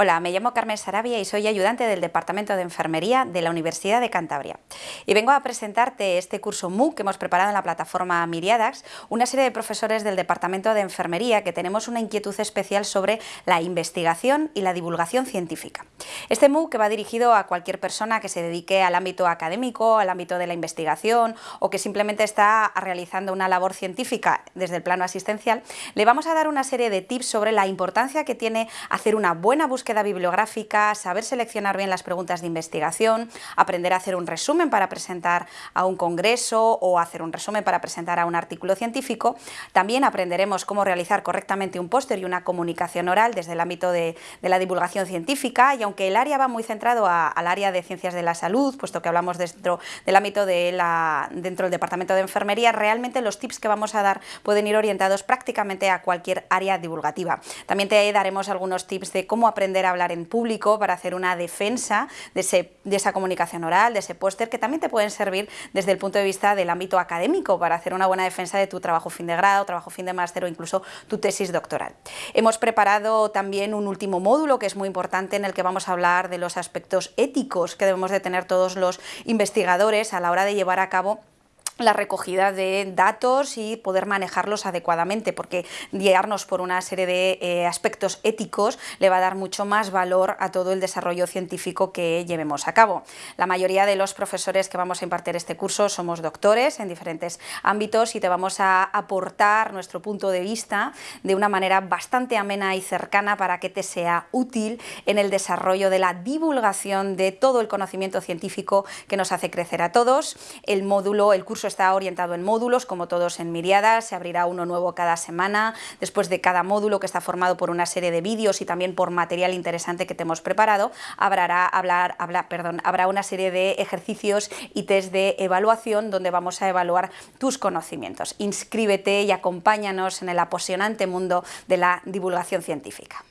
Hola, me llamo Carmen Sarabia y soy ayudante del Departamento de Enfermería de la Universidad de Cantabria. Y vengo a presentarte este curso MOOC que hemos preparado en la plataforma Miriadax, una serie de profesores del Departamento de Enfermería que tenemos una inquietud especial sobre la investigación y la divulgación científica. Este MOOC va dirigido a cualquier persona que se dedique al ámbito académico, al ámbito de la investigación o que simplemente está realizando una labor científica desde el plano asistencial, le vamos a dar una serie de tips sobre la importancia que tiene hacer una buena búsqueda búsqueda bibliográfica, saber seleccionar bien las preguntas de investigación, aprender a hacer un resumen para presentar a un congreso o hacer un resumen para presentar a un artículo científico. También aprenderemos cómo realizar correctamente un póster y una comunicación oral desde el ámbito de, la divulgación científica y aunque el área va muy centrado al área de ciencias de la salud, puesto que hablamos dentro del ámbito de la, dentro del departamento de enfermería, realmente los tips que vamos a dar pueden ir orientados prácticamente a cualquier área divulgativa. También te daremos algunos tips de cómo aprender a hablar en público, para hacer una defensa de, de esa comunicación oral, de ese póster, que también te pueden servir desde el punto de vista del ámbito académico, para hacer una buena defensa de tu trabajo fin de grado, trabajo fin de máster o incluso tu tesis doctoral. Hemos preparado también un último módulo que es muy importante en el que vamos a hablar de los aspectos éticos que debemos de tener todos los investigadores a la hora de llevar a cabo la recogida de datos y poder manejarlos adecuadamente, porque guiarnos por una serie de eh, aspectos éticos le va a dar mucho más valor a todo el desarrollo científico que llevemos a cabo. La mayoría de los profesores que vamos a impartir este curso somos doctores en diferentes ámbitos y te vamos a aportar nuestro punto de vista de una manera bastante amena y cercana para que te sea útil en el desarrollo de la divulgación de todo el conocimiento científico que nos hace crecer a todos. El módulo, el curso está orientado en módulos, como todos en Miriada, se abrirá uno nuevo cada semana, después de cada módulo que está formado por una serie de vídeos y también por material interesante que te hemos preparado, habrá, hablar, perdón, habrá una serie de ejercicios y test de evaluación donde vamos a evaluar tus conocimientos. Inscríbete y acompáñanos en el apasionante mundo de la divulgación científica.